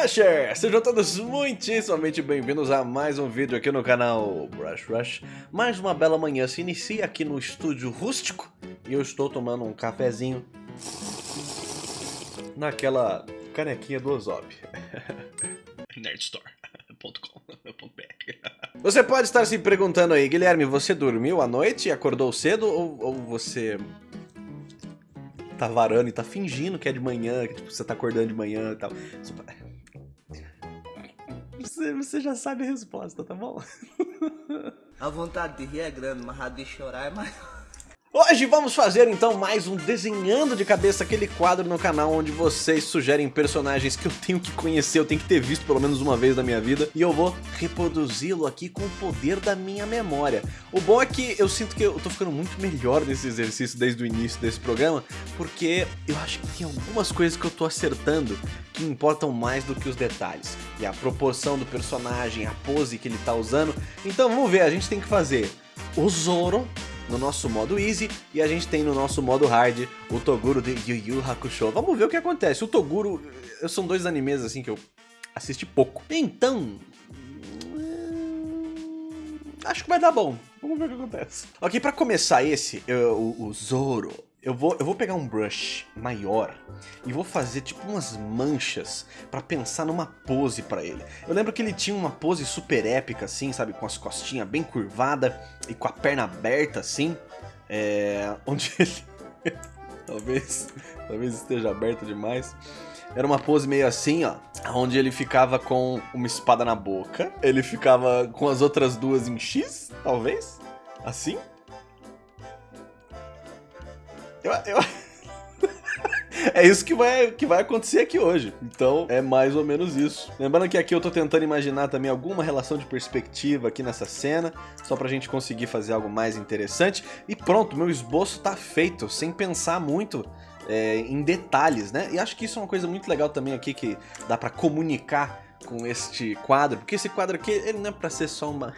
Rusher! Sejam todos muitíssimamente bem-vindos a mais um vídeo aqui no canal Brush Rush. Mais uma bela manhã se inicia aqui no estúdio rústico e eu estou tomando um cafezinho naquela canequinha do Ozop. Nerdstore.com.br Você pode estar se perguntando aí, Guilherme, você dormiu à noite e acordou cedo ou, ou você tá varando e tá fingindo que é de manhã, que tipo, você tá acordando de manhã e tal. Você, você já sabe a resposta, tá bom? A vontade de rir é grande, mas a de chorar é maior. Hoje vamos fazer então mais um Desenhando de Cabeça, aquele quadro no canal onde vocês sugerem personagens que eu tenho que conhecer, eu tenho que ter visto pelo menos uma vez na minha vida, e eu vou reproduzi-lo aqui com o poder da minha memória. O bom é que eu sinto que eu tô ficando muito melhor nesse exercício desde o início desse programa, porque eu acho que tem algumas coisas que eu tô acertando que importam mais do que os detalhes. E a proporção do personagem, a pose que ele tá usando. Então vamos ver, a gente tem que fazer o Zoro no nosso modo Easy e a gente tem no nosso modo Hard o Toguro de Yu Yu Hakusho. Vamos ver o que acontece. O Toguro são dois animes assim que eu assisti pouco. Então... hum, Acho que vai dar bom. Vamos ver o que acontece. Ok, pra começar esse, eu- o, o Zoro, eu vou, eu vou pegar um brush maior e vou fazer tipo umas manchas pra pensar numa pose pra ele. Eu lembro que ele tinha uma pose super épica assim, sabe? Com as costinhas bem curvadas e com a perna aberta assim. É... Onde ele... talvez, talvez esteja aberta demais. Era uma pose meio assim, ó, onde ele ficava com uma espada na boca, ele ficava com as outras duas em X, talvez, assim. Eu, eu... é isso que vai, que vai acontecer aqui hoje. Então, é mais ou menos isso. Lembrando que aqui eu tô tentando imaginar também alguma relação de perspectiva aqui nessa cena, só pra gente conseguir fazer algo mais interessante. E pronto, meu esboço tá feito, sem pensar muito é, em detalhes, né? E acho que isso é uma coisa muito legal também aqui que dá pra comunicar com este quadro, porque esse quadro aqui, ele não é pra ser só uma...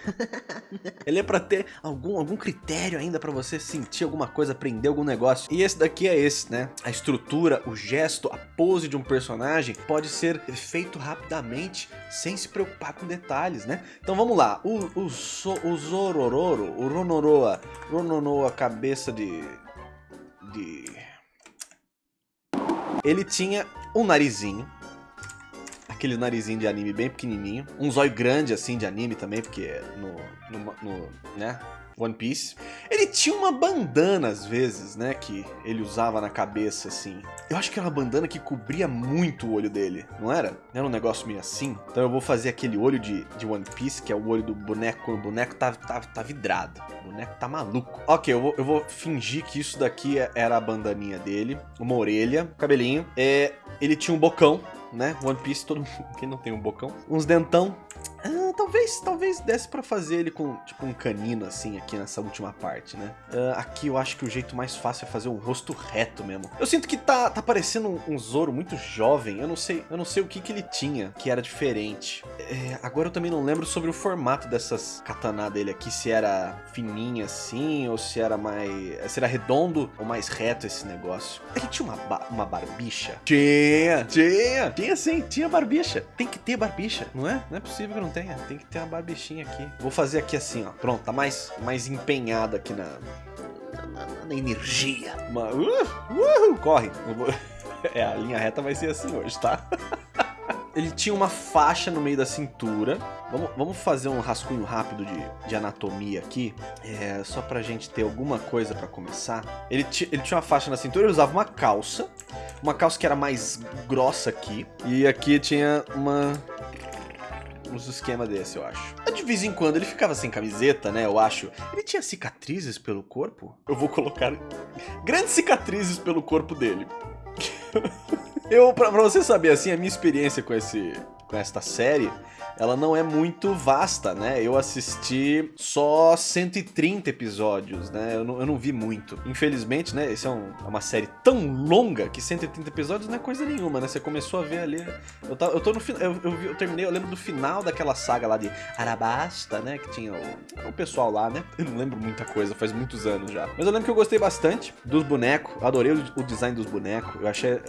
ele é pra ter algum, algum critério ainda pra você sentir alguma coisa, aprender algum negócio. E esse daqui é esse, né? A estrutura, o gesto, a pose de um personagem pode ser feito rapidamente, sem se preocupar com detalhes, né? Então vamos lá, o, o, so, o Zorororo, o Ronoroa, Rononoa, cabeça de... de... Ele tinha um narizinho, aquele narizinho de anime bem pequenininho, um zóio grande assim de anime também, porque no, no, no né, One Piece. Ele tinha uma bandana às vezes, né, que ele usava na cabeça assim. Eu acho que era uma bandana que cobria muito o olho dele, não era? Era um negócio meio assim. Então eu vou fazer aquele olho de, de One Piece, que é o olho do boneco, quando o boneco tá, tá, tá vidrado. O boneco tá maluco. Ok, eu vou, eu vou fingir que isso daqui era a bandaninha dele, uma orelha, cabelinho. É, ele tinha um bocão, né? One Piece, todo mundo quem não tem um bocão. Uns dentão. Ah, talvez, talvez desse pra fazer ele com, tipo, um canino, assim, aqui nessa última parte, né? Ah, aqui eu acho que o jeito mais fácil é fazer um rosto reto mesmo. Eu sinto que tá, tá parecendo um, um Zoro muito jovem. Eu não sei, eu não sei o que que ele tinha, que era diferente. É, agora eu também não lembro sobre o formato dessas katana dele aqui, se era fininha assim, ou se era mais... se era redondo ou mais reto esse negócio. Ele tinha uma, ba- uma barbicha? Tinha, tinha, tinha sim, tinha barbicha. Tem que ter barbicha, não é? Não é possível que não tenha, tem que ter uma barbichinha aqui. Vou fazer aqui assim, ó, pronto, tá mais, mais empenhado aqui na... na, na- na energia. Uma, uh, uhul, corre. É, a linha reta vai ser assim hoje, tá? Ele tinha uma faixa no meio da cintura. Vamos, vamos fazer um rascunho rápido de, de anatomia aqui. É, só pra gente ter alguma coisa pra começar. Ele, ele tinha uma faixa na cintura, ele usava uma calça. Uma calça que era mais grossa aqui. E aqui tinha uma... Uns esquema desse, eu acho. De vez em quando ele ficava sem camiseta, né? Eu acho. Ele tinha cicatrizes pelo corpo? Eu vou colocar grandes cicatrizes pelo corpo dele. Eu, pra, pra você saber, assim, a minha experiência com esse, com esta série, ela não é muito vasta, né? Eu assisti só 130 episódios, né? Eu não, eu não vi muito. Infelizmente, né? Essa é um, é uma série tão longa que 130 episódios não é coisa nenhuma, né? Você começou a ver ali. Eu, tá, eu tô no final. Eu, eu, eu, terminei, eu lembro do final daquela saga lá de Arabasta, né? Que tinha o, o pessoal lá, né? Eu não lembro muita coisa, faz muitos anos já. Mas eu lembro que eu gostei bastante dos bonecos, adorei o, o design dos bonecos. Eu achei.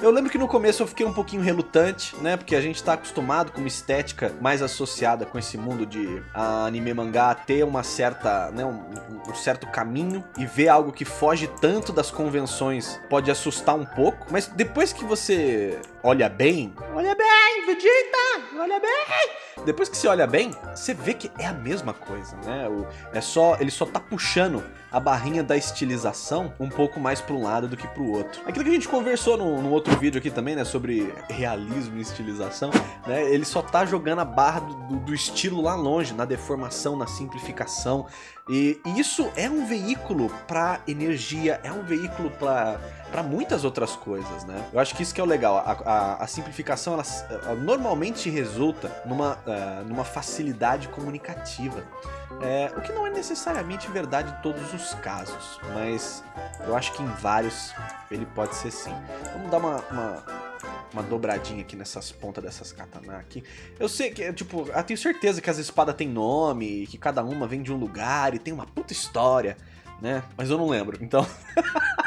Eu lembro que no começo eu fiquei um pouquinho relutante, né? Porque a gente tá acostumado com uma estética mais associada com esse mundo de anime mangá ter uma certa, né, um, um, certo caminho e ver algo que foge tanto das convenções pode assustar um pouco, mas depois que você olha bem, olha bem, Vegeta, olha bem, depois que você olha bem, você vê que é a mesma coisa, né? O, é só, ele só tá puxando a barrinha da estilização um pouco mais para um lado do que para o outro. Aquilo que a gente conversou no, no, outro vídeo aqui também, né, sobre realismo e estilização, né, ele só tá jogando a barra do, do estilo lá longe, na deformação, na simplificação, e, isso é um veículo para energia, é um veículo para muitas outras coisas, né? Eu acho que isso que é o legal, a, a, a simplificação ela, ela, normalmente resulta numa, uh, numa facilidade comunicativa. É, o que não é necessariamente verdade em todos os casos, mas eu acho que em vários ele pode ser sim. Vamos dar uma, uma, uma dobradinha aqui nessas pontas dessas katana aqui. Eu sei que, tipo, eu tenho certeza que as espadas têm nome, que cada uma vem de um lugar e tem uma puta história, né? Mas eu não lembro, então...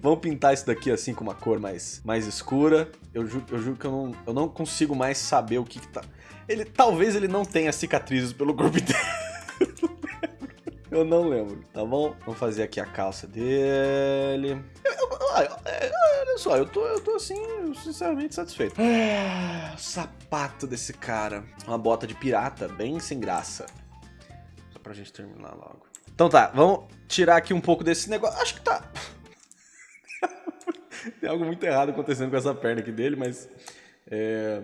Vamos pintar isso daqui assim com uma cor mais, mais escura. Eu juro, eu juro que eu não, eu não consigo mais saber o que, que tá... Ele, talvez ele não tenha cicatrizes pelo corpo inteiro. Eu não lembro, tá bom? Vamos fazer aqui a calça dele. Olha só, eu tô, eu tô assim, sinceramente satisfeito. Ah, sapato desse cara. Uma bota de pirata, bem sem graça. Só pra gente terminar logo. Então tá, vamos tirar aqui um pouco desse negócio. Acho que tá... Tem algo muito errado acontecendo com essa perna aqui dele, mas... É,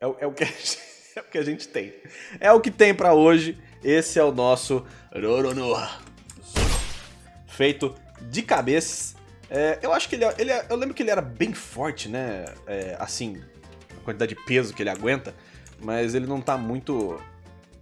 é, é o que gente, é o que a gente tem. É o que tem pra hoje. Esse é o nosso Roronoa. Feito de cabeça. É, eu acho que ele, ele, Eu lembro que ele era bem forte, né? É, assim, a quantidade de peso que ele aguenta. Mas ele não tá muito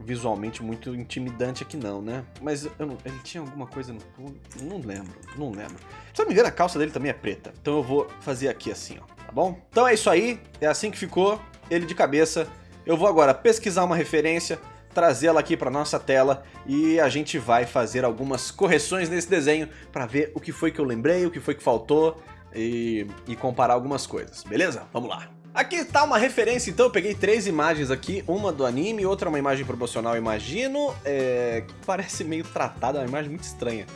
visualmente muito intimidante aqui não, né? Mas não, ele tinha alguma coisa no pulo, não lembro, não lembro. Se não me engano, a calça dele também é preta. Então eu vou fazer aqui assim, ó, tá bom? Então é isso aí, é assim que ficou, ele de cabeça. Eu vou agora pesquisar uma referência, trazê-la aqui para nossa tela e a gente vai fazer algumas correções nesse desenho para ver o que foi que eu lembrei, o que foi que faltou e, e comparar algumas coisas, beleza? Vamos lá! Aqui está uma referência, então eu peguei três imagens aqui, uma do anime, outra uma imagem promocional, imagino, é, parece meio tratada, é uma imagem muito estranha.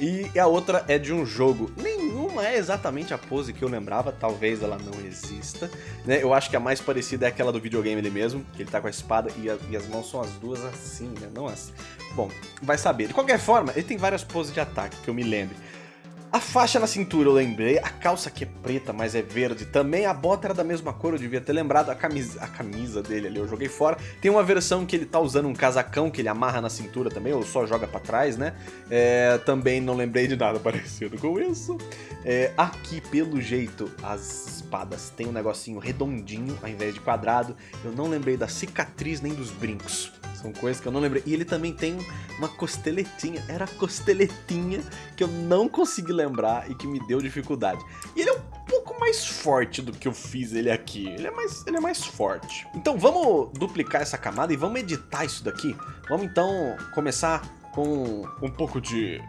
E a outra é de um jogo. Nenhuma é exatamente a pose que eu lembrava, talvez ela não exista. Né? Eu acho que a mais parecida é aquela do videogame ele mesmo, que ele tá com a espada e, a, e as mãos são as duas assim, né? Não assim. Bom, vai saber. De qualquer forma, ele tem várias poses de ataque, que eu me lembre. A faixa na cintura eu lembrei, a calça aqui é preta, mas é verde também, a bota era da mesma cor, eu devia ter lembrado, a camisa, a camisa dele ali eu joguei fora. Tem uma versão que ele tá usando um casacão que ele amarra na cintura também, ou só joga pra trás, né? É, também não lembrei de nada parecido com isso. É, aqui, pelo jeito, as espadas têm um negocinho redondinho ao invés de quadrado. Eu não lembrei da cicatriz nem dos brincos. São coisas que eu não lembrei. E ele também tem uma costeletinha. Era a costeletinha que eu não consegui lembrar e que me deu dificuldade. E ele é um pouco mais forte do que eu fiz ele aqui. Ele é mais, ele é mais forte. Então vamos duplicar essa camada e vamos editar isso daqui. Vamos então começar com um pouco de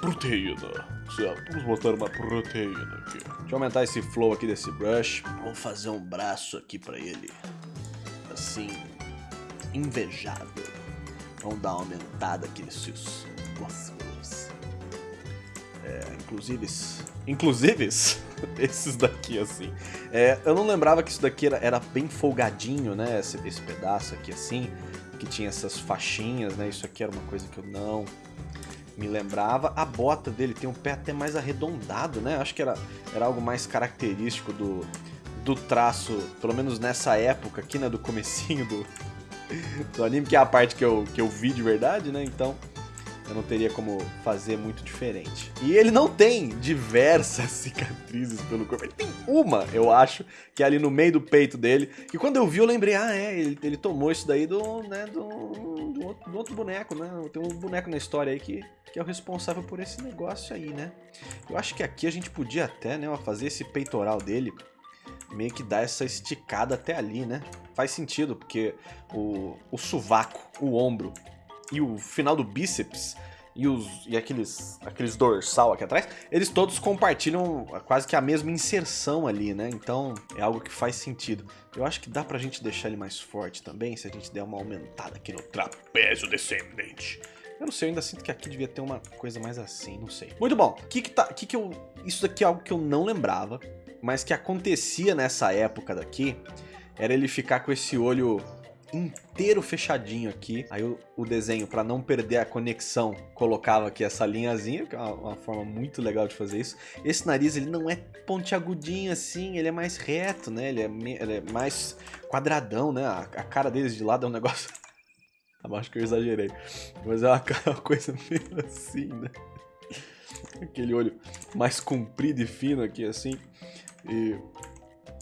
proteína. Vamos botar uma proteína aqui. Deixa eu aumentar esse flow aqui desse brush. Vou fazer um braço aqui pra ele. Assim, invejável. Vamos dar uma aumentada aqui nesses músculos. É, inclusive, inclusive esses daqui assim. É, eu não lembrava que isso daqui era, era bem folgadinho, né? Esse, esse pedaço aqui assim, que tinha essas faixinhas, né? Isso aqui era uma coisa que eu não me lembrava. A bota dele tem um pé até mais arredondado, né? Acho que era, era algo mais característico do, do traço, pelo menos nessa época aqui, né? Do comecinho do, do anime, que é a parte que eu, que eu vi de verdade, né? Então, Eu não teria como fazer muito diferente. E ele não tem diversas cicatrizes pelo corpo. Ele tem uma, eu acho, que é ali no meio do peito dele. Que quando eu vi, eu lembrei, ah, é, ele, ele tomou isso daí do, né, do, do, outro, do outro boneco, né? Tem um boneco na história aí que, que é o responsável por esse negócio aí, né? Eu acho que aqui a gente podia até, né, fazer esse peitoral dele meio que dar essa esticada até ali, né? Faz sentido, porque o, o sovaco, o ombro e o final do bíceps e, os, e aqueles, aqueles dorsal aqui atrás, eles todos compartilham quase que a mesma inserção ali, né? Então é algo que faz sentido. Eu acho que dá pra gente deixar ele mais forte também, se a gente der uma aumentada aqui no trapézio descendente. Eu não sei, eu ainda sinto que aqui devia ter uma coisa mais assim, não sei. Muito bom. Que que tá, que que eu, isso daqui é algo que eu não lembrava, mas que acontecia nessa época daqui, era ele ficar com esse olho inteiro fechadinho aqui. Aí o, o desenho, para não perder a conexão, colocava aqui essa linhazinha, que é uma, uma, forma muito legal de fazer isso. Esse nariz, ele não é pontiagudinho assim, ele é mais reto, né? Ele é, ele é mais quadradão, né? A, a cara deles de lado é um negócio... Acho que eu exagerei. Mas é uma, uma coisa meio assim, né? Aquele olho mais comprido e fino aqui, assim. E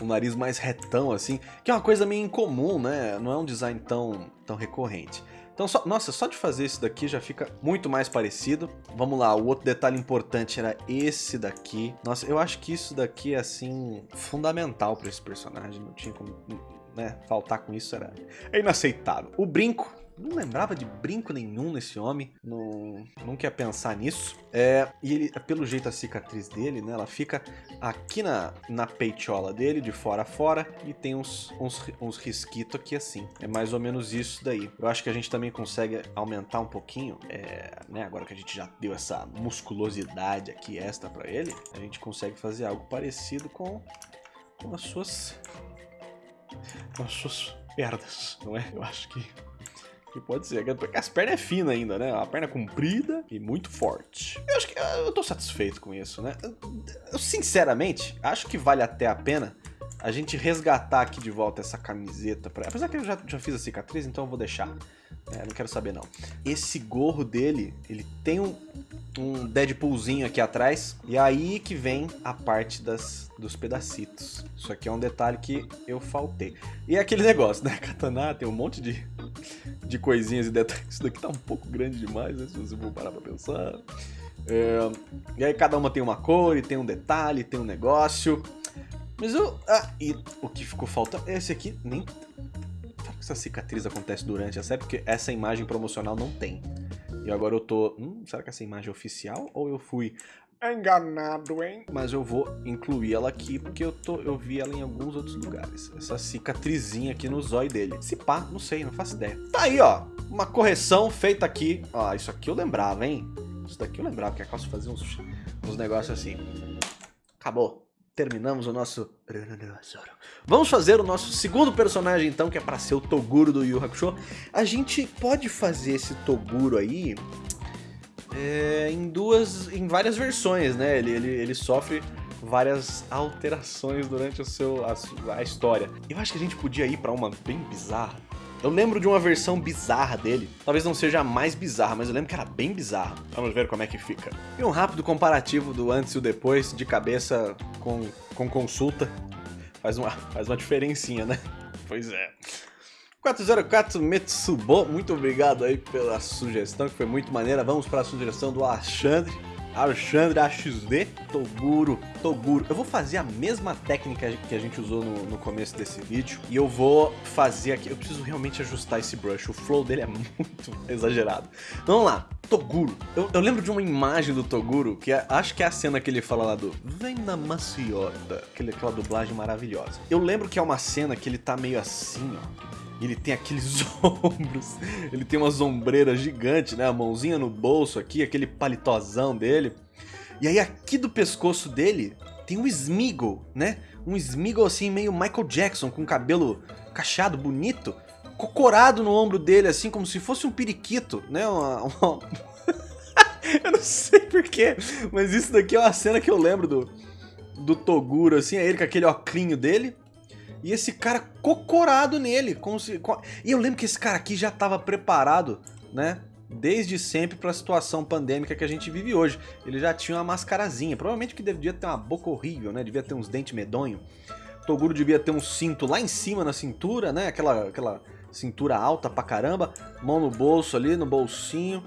um nariz mais retão, assim, que é uma coisa meio incomum, né? Não é um design tão, tão recorrente. Então, só, nossa, só de fazer isso daqui já fica muito mais parecido. Vamos lá, o outro detalhe importante era esse daqui. Nossa, eu acho que isso daqui é, assim, fundamental para esse personagem. Não tinha como né, faltar com isso, era inaceitável. O brinco não lembrava de brinco nenhum nesse homem, não, não quer pensar nisso. É, e ele, pelo jeito a cicatriz dele, né, ela fica aqui na, na peitiola dele, de fora a fora, e tem uns, uns, uns risquitos aqui assim. É mais ou menos isso daí. Eu acho que a gente também consegue aumentar um pouquinho, é, né, agora que a gente já deu essa musculosidade aqui extra para ele, a gente consegue fazer algo parecido com, com as suas com as suas pernas, não é? Eu acho que que pode ser. Porque as pernas é fina ainda, né? A perna comprida e muito forte. Eu acho que eu tô satisfeito com isso, né? Eu, sinceramente, acho que vale até a pena a gente resgatar aqui de volta essa camiseta. Pra... Apesar que eu já, já fiz a cicatriz, então eu vou deixar. É, não quero saber não. Esse gorro dele, ele tem um, um Deadpoolzinho aqui atrás. E aí que vem a parte das, dos pedacitos. Isso aqui é um detalhe que eu faltei. E é aquele negócio, né? Katana tem um monte de, de coisinhas e detalhes. Isso daqui tá um pouco grande demais, né? Se você for parar pra pensar. É, e aí cada uma tem uma cor, e tem um detalhe, tem um negócio. Mas eu... Ah, e o que ficou faltando... Esse aqui nem... Será que essa cicatriz acontece durante a série? Porque essa imagem promocional não tem. E agora eu tô... Hum, será que essa imagem é oficial? Ou eu fui enganado, hein? Mas eu vou incluir ela aqui porque eu, tô, eu vi ela em alguns outros lugares. Essa cicatrizinha aqui no zóio dele. Se pá, não sei, não faço ideia. Tá aí, ó. Uma correção feita aqui. Ó, isso aqui eu lembrava, hein? Isso daqui eu lembrava, que a Calça fazia uns, uns negócios assim. Acabou terminamos o nosso... Vamos fazer o nosso segundo personagem então, que é para ser o Toguro do Yu Hakusho. A gente pode fazer esse Toguro aí é, em duas, em várias versões, né? Ele, ele, ele sofre várias alterações durante o seu, a, a história. Eu acho que a gente podia ir para uma bem bizarra. Eu lembro de uma versão bizarra dele. Talvez não seja a mais bizarra, mas eu lembro que era bem bizarra. Vamos ver como é que fica. E um rápido comparativo do antes e o depois, de cabeça com, com consulta. Faz uma, faz uma diferencinha, né? Pois é. 404 Metsubo, muito obrigado aí pela sugestão, que foi muito maneira. Vamos para a sugestão do Alexandre. Alexandre AXD, Toguro, Toguro. Eu vou fazer a mesma técnica que a gente usou no, no, começo desse vídeo. E eu vou fazer aqui, eu preciso realmente ajustar esse brush. O flow dele é muito exagerado. Vamos lá, Toguro. Eu, eu lembro de uma imagem do Toguro, que é, acho que é a cena que ele fala lá do Vem na maciota, aquele, aquela dublagem maravilhosa. Eu lembro que é uma cena que ele tá meio assim, ó ele tem aqueles ombros, ele tem uma sombreira gigante, né? A mãozinha no bolso aqui, aquele palitozão dele. E aí aqui do pescoço dele tem um Smeagol, né? Um Smeagol assim meio Michael Jackson, com cabelo cacheado, bonito, cocorado no ombro dele, assim como se fosse um periquito, né? Uma, uma... eu não sei porquê, mas isso daqui é uma cena que eu lembro do, do Toguro, assim, é ele com aquele oclinho dele, e esse cara cocorado nele. E eu lembro que esse cara aqui já estava preparado, né? desde sempre para a situação pandêmica que a gente vive hoje. Ele já tinha uma mascarazinha, provavelmente que devia ter uma boca horrível, né? Devia ter uns dentes medonhos. Toguro devia ter um cinto lá em cima na cintura, né? Aquela, aquela cintura alta pra caramba. Mão no bolso ali, no bolsinho.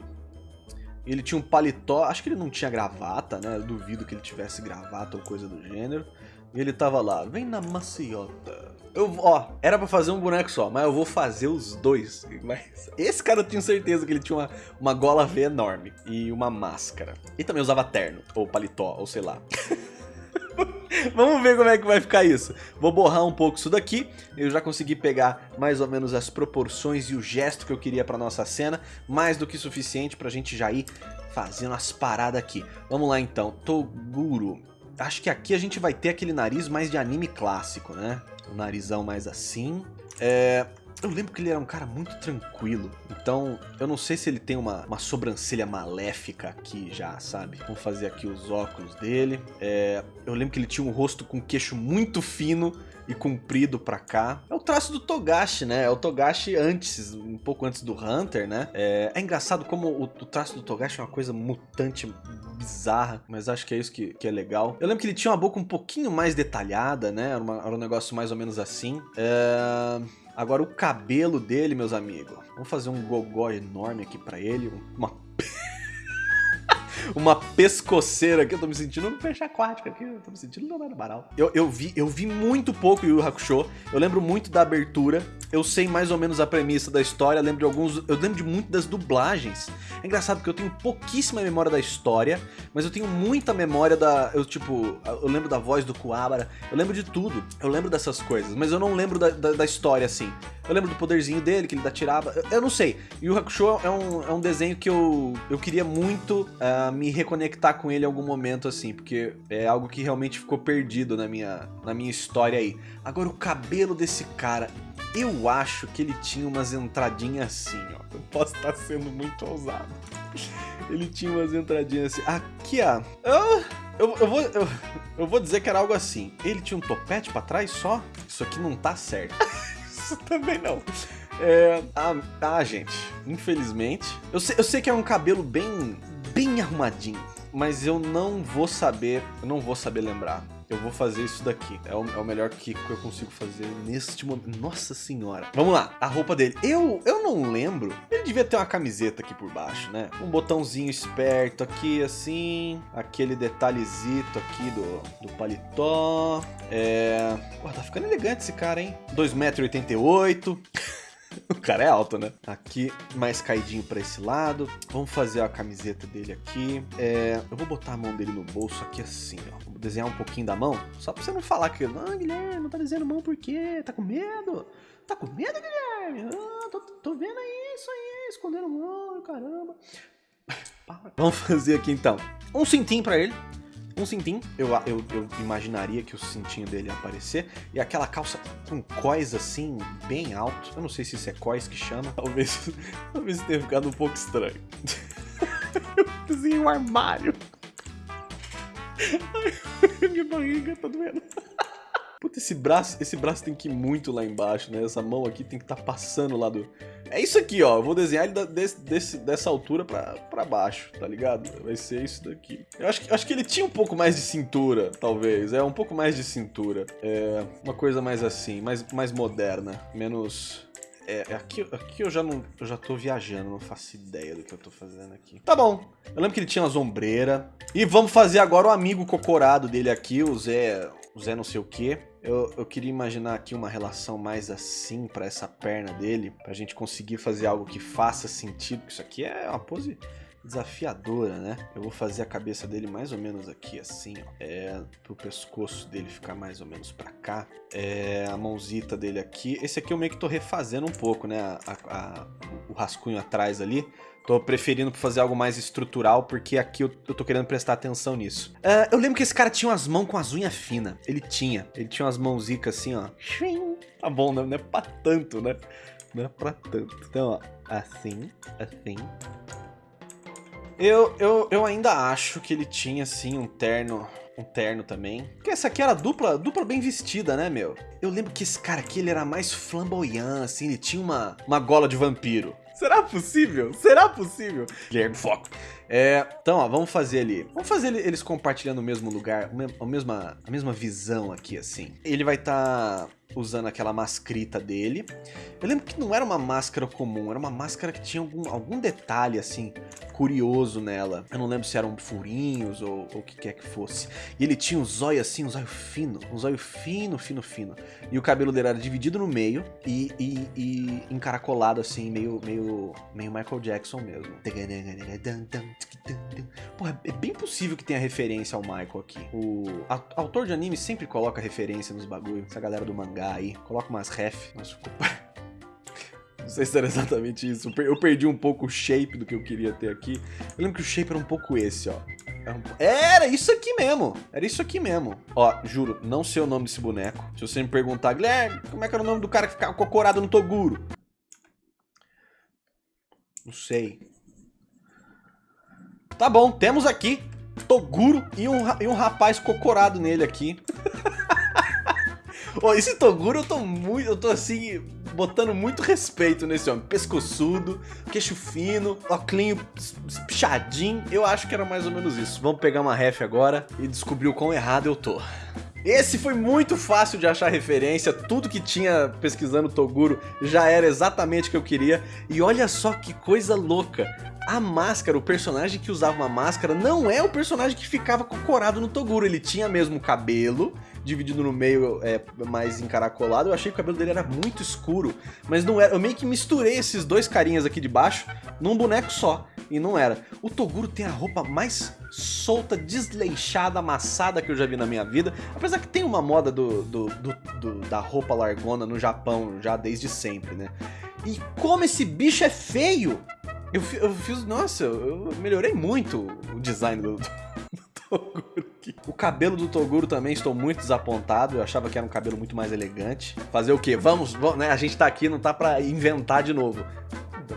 Ele tinha um paletó, acho que ele não tinha gravata, né? Eu duvido que ele tivesse gravata ou coisa do gênero. E ele tava lá, vem na maciota. Eu, ó, era pra fazer um boneco só, mas eu vou fazer os dois. Mas esse cara eu tenho certeza que ele tinha uma, uma gola V enorme e uma máscara. E também usava terno, ou paletó, ou sei lá. Vamos ver como é que vai ficar isso. Vou borrar um pouco isso daqui. Eu já consegui pegar mais ou menos as proporções e o gesto que eu queria para nossa cena. Mais do que suficiente para a gente já ir fazendo as paradas aqui. Vamos lá então. Toguro. Acho que aqui a gente vai ter aquele nariz mais de anime clássico, né? O narizão mais assim. É, eu lembro que ele era um cara muito tranquilo. Então, eu não sei se ele tem uma, uma sobrancelha maléfica aqui já, sabe? Vamos fazer aqui os óculos dele. É, eu lembro que ele tinha um rosto com queixo muito fino e comprido pra cá. É o traço do Togashi, né? É o Togashi antes, um pouco antes do Hunter, né? É, é engraçado como o, o, traço do Togashi é uma coisa mutante, bizarra, mas acho que é isso que, que, é legal. Eu lembro que ele tinha uma boca um pouquinho mais detalhada, né? Era, uma, era um negócio mais ou menos assim. É... Agora o cabelo dele, meus amigos. Vamos fazer um gogó enorme aqui pra ele. Uma uma pescoceira aqui. Eu tô me sentindo um peixe aquático aqui. Eu tô me sentindo Leonardo Baral. Eu, eu, vi, eu vi muito pouco Yu Hakusho. Eu lembro muito da abertura. Eu sei mais ou menos a premissa da história. Lembro de alguns. Eu lembro de muito das dublagens. É engraçado porque eu tenho pouquíssima memória da história, mas eu tenho muita memória da. Eu, tipo, eu lembro da voz do Kuwabara. Eu lembro de tudo. Eu lembro dessas coisas, mas eu não lembro da, da, da história assim. Eu lembro do poderzinho dele, que ele dá tirava. Eu, eu não sei. Yu Hakusho é um, é um desenho que eu, eu queria muito uh, me reconectar com ele em algum momento, assim, porque é algo que realmente ficou perdido na minha, na minha história aí. Agora, o cabelo desse cara, eu acho que ele tinha umas entradinhas assim, ó. Eu posso estar sendo muito ousado. Ele tinha umas entradinhas assim. Aqui, ó. Eu, eu, eu, vou, eu, eu vou dizer que era algo assim. Ele tinha um topete pra trás só? Isso aqui não tá certo. Isso também não. É, ah, ah, gente, infelizmente. Eu sei, eu sei que é um cabelo bem, bem arrumadinho, mas eu não vou saber, eu não vou saber lembrar. Eu vou fazer isso daqui. É o, é o melhor que, eu consigo fazer neste momento. Nossa senhora. Vamos lá. A roupa dele. Eu, eu não lembro. Ele devia ter uma camiseta aqui por baixo, né? Um botãozinho esperto aqui, assim. Aquele detalhezito aqui do, do paletó. É... Pô, tá ficando elegante esse cara, hein? 2,88m. O cara é alto, né? Aqui, mais caidinho pra esse lado. Vamos fazer a camiseta dele aqui. É, eu vou botar a mão dele no bolso aqui assim, ó. Desenhar um pouquinho da mão. Só pra você não falar que... Não, Guilherme, não tá desenhando mão por quê? Tá com medo? Tá com medo, Guilherme? Ah, tô, tô vendo aí isso aí, escondendo mão, caramba. Vamos fazer aqui então. Um cintinho pra ele um cintinho. Eu, eu, eu imaginaria que o cintinho dele ia aparecer. E aquela calça com cós assim, bem alto. Eu não sei se isso é cós que chama. Talvez, talvez tenha ficado um pouco estranho. eu desenhei um armário. minha barriga tá doendo. Puta, esse braço, esse braço tem que ir muito lá embaixo, né? Essa mão aqui tem que estar tá passando lá do... É isso aqui, ó. Eu vou desenhar ele desse, desse, dessa altura pra, pra baixo, tá ligado? Vai ser isso daqui. Eu acho, que, acho que ele tinha um pouco mais de cintura, talvez. É, um pouco mais de cintura. É, uma coisa mais assim, mais, mais moderna. Menos... É, é, aqui, aqui eu já não eu já tô viajando, não faço ideia do que eu tô fazendo aqui. Tá bom. Eu lembro que ele tinha uma sombreira. E vamos fazer agora o amigo cocorado dele aqui, o Zé, o Zé não sei o que. Eu, eu queria imaginar aqui uma relação mais assim para essa perna dele, pra gente conseguir fazer algo que faça sentido. Isso aqui é uma pose desafiadora, né? Eu vou fazer a cabeça dele mais ou menos aqui, assim, ó. É, pro pescoço dele ficar mais ou menos pra cá. É, a mãozita dele aqui. Esse aqui eu meio que tô refazendo um pouco, né? A, a, o rascunho atrás ali. Tô preferindo fazer algo mais estrutural, porque aqui eu, eu tô querendo prestar atenção nisso. Uh, eu lembro que esse cara tinha umas mãos com as unhas finas. Ele tinha. Ele tinha umas mãozicas assim, ó. Tá bom, né? Não é pra tanto, né? Não é pra tanto. Então, ó. Assim, assim. Eu, eu, eu ainda acho que ele tinha, assim, um terno um terno também. Porque essa aqui era dupla, dupla bem vestida, né, meu? Eu lembro que esse cara aqui, ele era mais flamboyant, assim, ele tinha uma, uma gola de vampiro. Será possível? Será possível? Guilherme, foco. É, então, ó, vamos fazer ali. Vamos fazer eles compartilhando o mesmo lugar, a mesma, a mesma visão aqui, assim. Ele vai estar... Tá usando aquela mascrita dele. Eu lembro que não era uma máscara comum, era uma máscara que tinha algum, algum detalhe, assim, curioso nela. Eu não lembro se eram furinhos ou o que quer que fosse. E ele tinha um zóio assim, um zóio fino, um zóio fino, fino, fino. E o cabelo dele era dividido no meio e, e, e encaracolado assim, meio, meio, meio Michael Jackson mesmo. Porra, é bem possível que tenha referência ao Michael aqui. O autor de anime sempre coloca referência nos bagulho, essa galera do mangá aí. Coloca umas ref. Nossa, ficou... Não sei se era exatamente isso. Eu perdi um pouco o shape do que eu queria ter aqui. Eu lembro que o shape era um pouco esse, ó. Era isso aqui mesmo. Era isso aqui mesmo. Ó, juro, não sei o nome desse boneco. Se você me perguntar, Guilherme, como é que era o nome do cara que ficava cocorado no Toguro? Não sei. Tá bom, temos aqui Toguro e um, e um rapaz cocorado nele aqui. Ó, esse Toguro eu tô muito. Eu tô assim. Botando muito respeito nesse homem. Pescoçudo, queixo fino, óculos pichadinho. Eu acho que era mais ou menos isso. Vamos pegar uma ref agora e descobrir o quão errado eu tô. Esse foi muito fácil de achar referência, tudo que tinha pesquisando Toguro já era exatamente o que eu queria. E olha só que coisa louca, a máscara, o personagem que usava uma máscara, não é o personagem que ficava cocorado no Toguro, ele tinha mesmo cabelo, dividido no meio é, mais encaracolado. Eu achei que o cabelo dele era muito escuro, mas não era. Eu meio que misturei esses dois carinhas aqui de baixo num boneco só, e não era. O Toguro tem a roupa mais solta, desleixada, amassada que eu já vi na minha vida. Apesar que tem uma moda do, do, do, do da roupa largona no Japão já desde sempre, né? E como esse bicho é feio! Eu, eu fiz, nossa, eu melhorei muito o design do, O cabelo do Toguro também estou muito desapontado. Eu achava que era um cabelo muito mais elegante. Fazer o quê? Vamos, vamos né? A gente tá aqui, não tá pra inventar de novo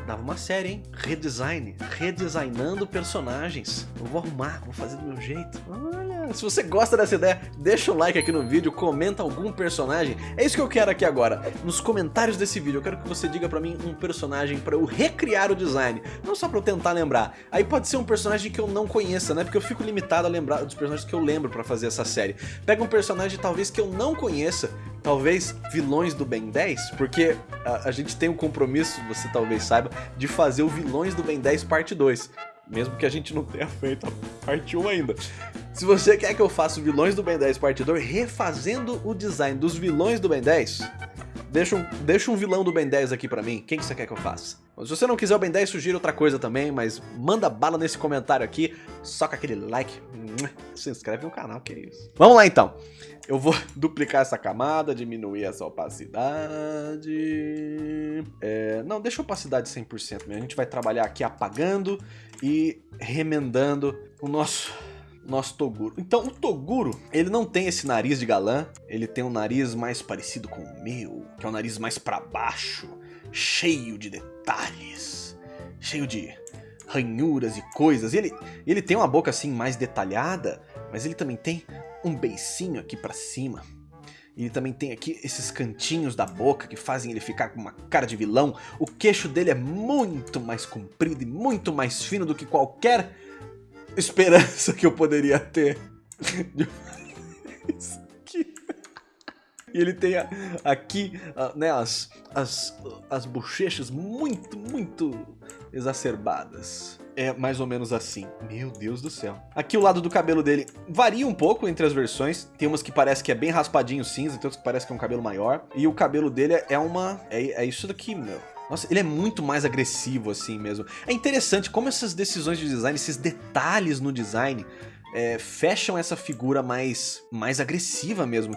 dava uma série, hein? Redesign, redesignando personagens. Eu vou arrumar, vou fazer do meu jeito. Olha, se você gosta dessa ideia, deixa o like aqui no vídeo, comenta algum personagem. É isso que eu quero aqui agora. Nos comentários desse vídeo, eu quero que você diga pra mim um personagem pra eu recriar o design. Não só pra eu tentar lembrar. Aí pode ser um personagem que eu não conheça, né? Porque eu fico limitado a lembrar dos personagens que eu lembro pra fazer essa série. Pega um personagem talvez que eu não conheça, talvez vilões do Ben 10, porque a, a gente tem um compromisso, você talvez saiba, de fazer o Vilões do Ben 10 parte 2. Mesmo que a gente não tenha feito a parte 1 ainda. Se você quer que eu faça o Vilões do Ben 10 parte 2, refazendo o design dos vilões do Ben 10, deixa um, deixa um vilão do Ben 10 aqui pra mim. Quem que você quer que eu faça? Se você não quiser o Ben 10, sugira outra coisa também, mas manda bala nesse comentário aqui, soca aquele like, se inscreve no canal, que é isso. Vamos lá então. Eu vou duplicar essa camada, diminuir essa opacidade. É, não, deixa a opacidade 100% mesmo. A gente vai trabalhar aqui apagando e remendando o nosso nosso Toguro. Então, o Toguro, ele não tem esse nariz de galã, ele tem um nariz mais parecido com o meu, que é um nariz mais para baixo, cheio de detalhes, cheio de ranhuras e coisas. E ele, ele tem uma boca assim mais detalhada, mas ele também tem um beicinho aqui pra cima. Ele também tem aqui esses cantinhos da boca que fazem ele ficar com uma cara de vilão. O queixo dele é muito mais comprido e muito mais fino do que qualquer esperança que eu poderia ter. Isso aqui. E ele tem aqui né, as, as, as bochechas muito, muito exacerbadas é mais ou menos assim. Meu Deus do céu. Aqui o lado do cabelo dele varia um pouco entre as versões. Tem umas que parece que é bem raspadinho cinza, tem outras que parece que é um cabelo maior. E o cabelo dele é uma... É, é isso daqui, meu. Nossa, ele é muito mais agressivo assim mesmo. É interessante como essas decisões de design, esses detalhes no design... É, fecham essa figura mais, mais agressiva mesmo.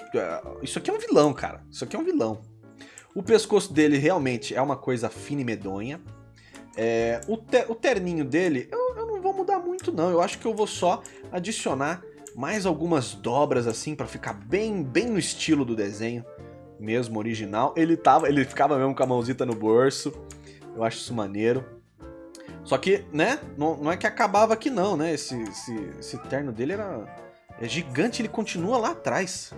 Isso aqui é um vilão, cara. Isso aqui é um vilão. O pescoço dele realmente é uma coisa fina e medonha. É, o, o terninho dele, eu, eu não vou mudar muito não, eu acho que eu vou só adicionar mais algumas dobras assim para ficar bem, bem no estilo do desenho mesmo original. Ele tava, ele ficava mesmo com a mãozita no bolso. Eu acho isso maneiro. Só que, né, não, não é que acabava aqui não, né? Esse, esse, esse terno dele era é gigante, ele continua lá atrás.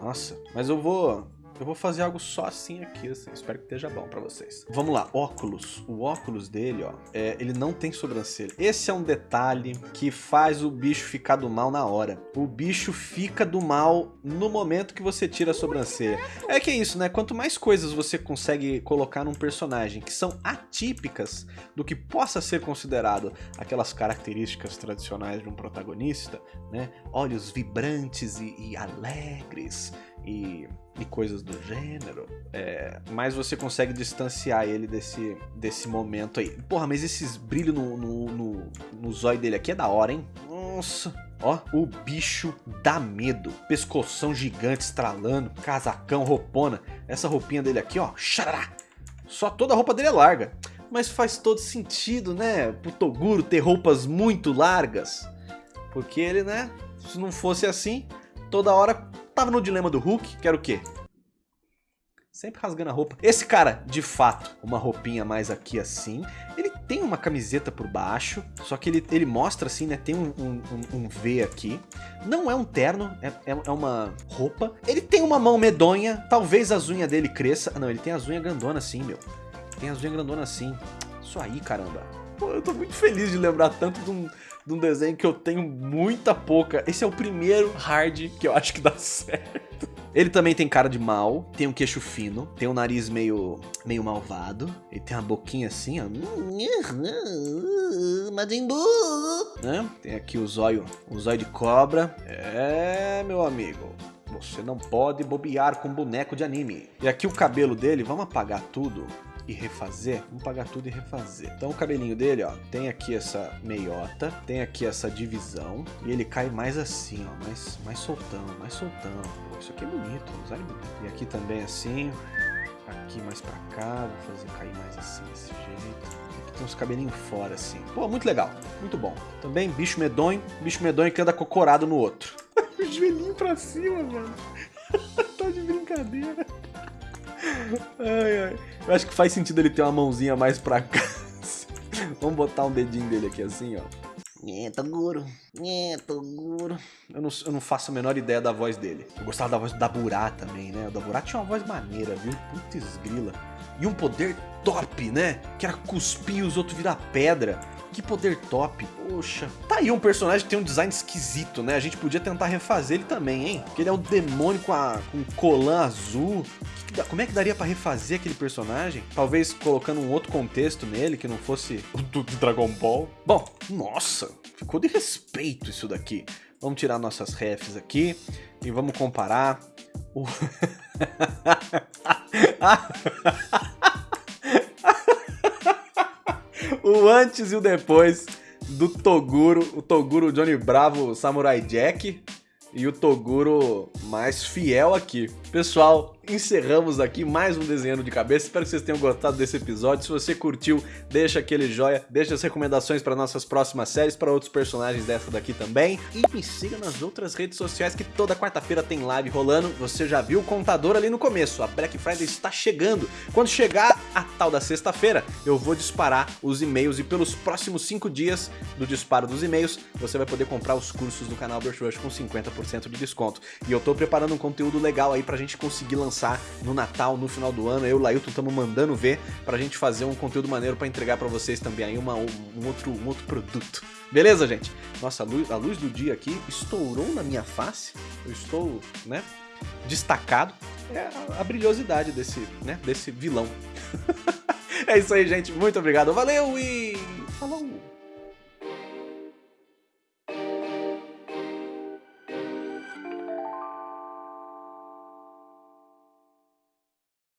Nossa, mas eu vou Eu vou fazer algo só assim aqui, assim. Espero que esteja bom pra vocês. Vamos lá, óculos. O óculos dele, ó, é, ele não tem sobrancelha. Esse é um detalhe que faz o bicho ficar do mal na hora. O bicho fica do mal no momento que você tira a sobrancelha. É que é isso, né? Quanto mais coisas você consegue colocar num personagem que são atípicas do que possa ser considerado aquelas características tradicionais de um protagonista, né? Olhos vibrantes e, e alegres e, e, coisas do gênero, é, mais você consegue distanciar ele desse, desse momento aí. Porra, mas esses brilhos no, no, no, no zóio dele aqui é da hora, hein? Nossa, Ó, o bicho dá medo. Pescoção gigante estralando, casacão, roupona. Essa roupinha dele aqui, ó, xará. Só toda a roupa dele é larga. Mas faz todo sentido, né? Pro Toguro ter roupas muito largas. Porque ele, né? Se não fosse assim, toda hora tava no dilema do Hulk, que era o quê? Sempre rasgando a roupa. Esse cara, de fato, uma roupinha mais aqui assim. Ele tem uma camiseta por baixo, só que ele, ele mostra assim, né? Tem um, um, um V aqui. Não é um terno, é, é, é, uma roupa. Ele tem uma mão medonha, talvez as unhas dele cresça. Ah, não, ele tem as unhas grandonas assim, meu. Tem as unhas grandonas assim. Isso aí, caramba. Pô, eu tô muito feliz de lembrar tanto de um, de um desenho que eu tenho muita pouca. Esse é o primeiro hard que eu acho que dá certo. Ele também tem cara de mal, tem um queixo fino, tem um nariz meio, meio malvado, ele tem uma boquinha assim, ó. Majin Né? Tem aqui o zóio, o zóio de cobra. É, meu amigo. Você não pode bobear com boneco de anime. E aqui o cabelo dele, vamos apagar tudo e refazer, vamos pagar tudo e refazer. Então o cabelinho dele, ó, tem aqui essa meiota, tem aqui essa divisão, e ele cai mais assim, ó, mais, mais soltão, mais soltão. Pô, isso aqui é bonito, usar bonito. E aqui também assim, aqui mais pra cá, vou fazer cair mais assim, desse jeito. Aqui tem uns cabelinhos fora, assim. Pô, muito legal, muito bom. Também bicho medonho, bicho medonho que anda cocorado no outro. o joelhinho pra cima, mano. tá de brincadeira. Ai, ai. Eu acho que faz sentido ele ter uma mãozinha mais pra cá. Vamos botar um dedinho dele aqui assim, ó. É, Toguro. É, Toguro. Eu não, eu não faço a menor ideia da voz dele. Eu gostava da voz do Daburá também, né? O Daburá tinha uma voz maneira, viu? Putz grila. E um poder top, né? Que era cuspir os outros virar pedra. Que poder top. Poxa. Tá aí um personagem que tem um design esquisito, né? A gente podia tentar refazer ele também, hein? Porque ele é um demônio com, a, com colã azul. Como é que daria pra refazer aquele personagem? Talvez colocando um outro contexto nele, que não fosse o do Dragon Ball. Bom, nossa, ficou de respeito isso daqui. Vamos tirar nossas refs aqui e vamos comparar o... o antes e o depois do Toguro, o Toguro Johnny Bravo Samurai Jack e o Toguro mais fiel aqui. Pessoal, encerramos aqui mais um desenho de cabeça. Espero que vocês tenham gostado desse episódio. Se você curtiu, deixa aquele joia, deixa as recomendações para nossas próximas séries, para outros personagens dessa daqui também. E me siga nas outras redes sociais que toda quarta-feira tem live rolando. Você já viu o contador ali no começo. A Black Friday está chegando. Quando chegar a tal da sexta-feira, eu vou disparar os e-mails e pelos próximos 5 dias do disparo dos e-mails, você vai poder comprar os cursos do canal Brush Rush com 50% de desconto. E eu tô preparando um conteúdo legal aí pra gente conseguir lançar no Natal, no final do ano. Eu e o Lailton estamos mandando ver pra gente fazer um conteúdo maneiro pra entregar pra vocês também aí uma, um, um, outro, um outro produto. Beleza, gente? Nossa, a luz, a luz do dia aqui estourou na minha face. Eu estou, né, destacado. É a, a brilhosidade desse, né, desse vilão. é isso aí, gente. Muito obrigado. Valeu e falou!